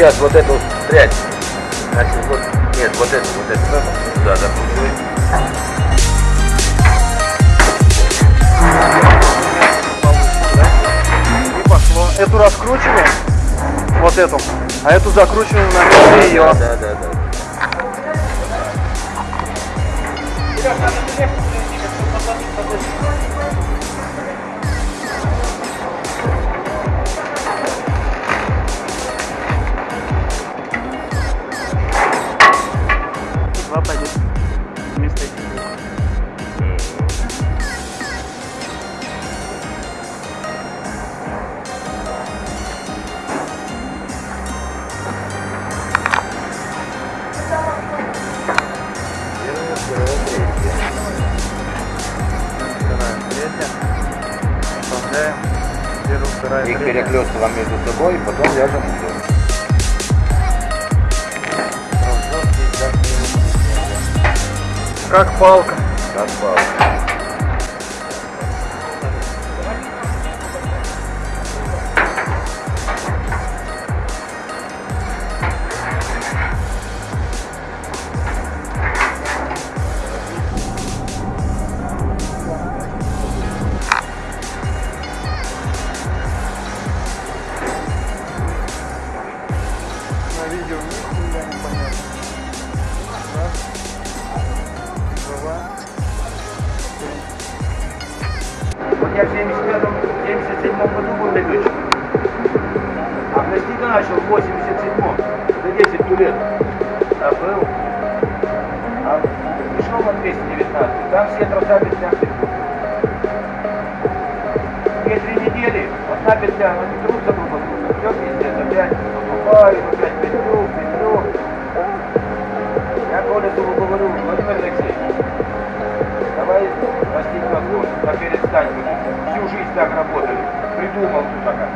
сейчас вот эту прядь. Значит, вот, нет, вот эту, вот эту, да, закручивай. И пошло. Эту раскручиваем, вот эту, а эту закручиваем на место ее. Да, да, да. Два Вторая, третья. Вставляем. Первая, вторая, Их третья. между собой, потом вяжем узор. Как палка. Как палка. Я в 75-м, 77-м году был летчиком. А пластика начал в 87-м, за 10 лет. А был. А пришел на 219, там все троса петляшки. Две-три недели, одна петля, они трутся друг от друга. Все пиздец, опять покупаю, опять жизнь так работали. Придумал тут такая.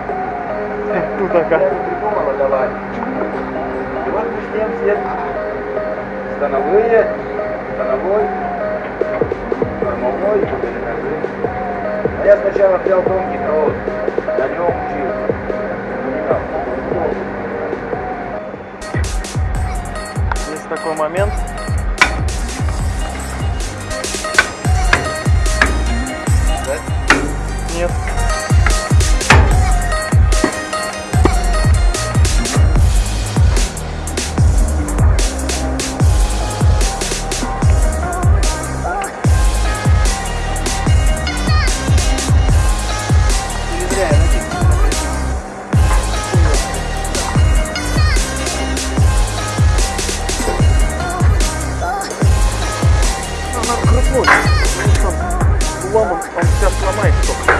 Тут Я такая. не придумала, давай. И вот мы с ним все становые, становой, кормовой. А я сначала взял тонкий трос, на нем учился. Понимал. Есть такой момент. Ну, надо крутнуть. потому что Лом, он, сейчас сломает только.